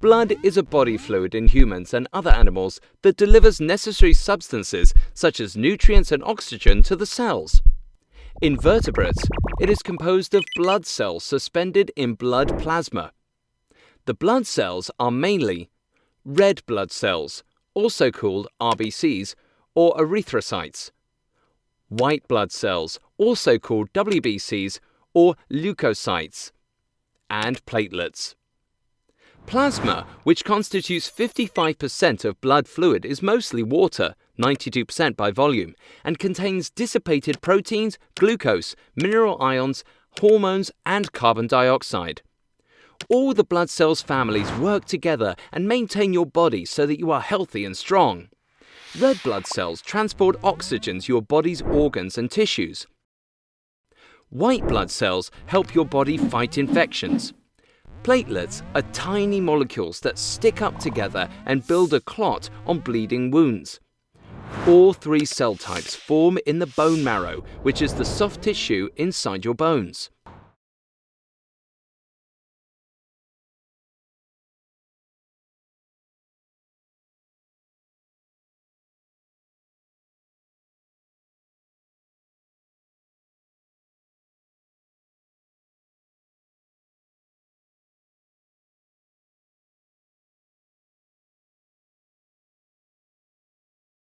Blood is a body fluid in humans and other animals that delivers necessary substances such as nutrients and oxygen to the cells. In vertebrates, it is composed of blood cells suspended in blood plasma. The blood cells are mainly red blood cells, also called RBCs or erythrocytes, white blood cells, also called WBCs or leukocytes, and platelets. Plasma, which constitutes 55% of blood fluid, is mostly water, 92% by volume, and contains dissipated proteins, glucose, mineral ions, hormones, and carbon dioxide. All the blood cells families work together and maintain your body so that you are healthy and strong. Red blood cells transport oxygen to your body's organs and tissues. White blood cells help your body fight infections. Platelets are tiny molecules that stick up together and build a clot on bleeding wounds. All three cell types form in the bone marrow, which is the soft tissue inside your bones.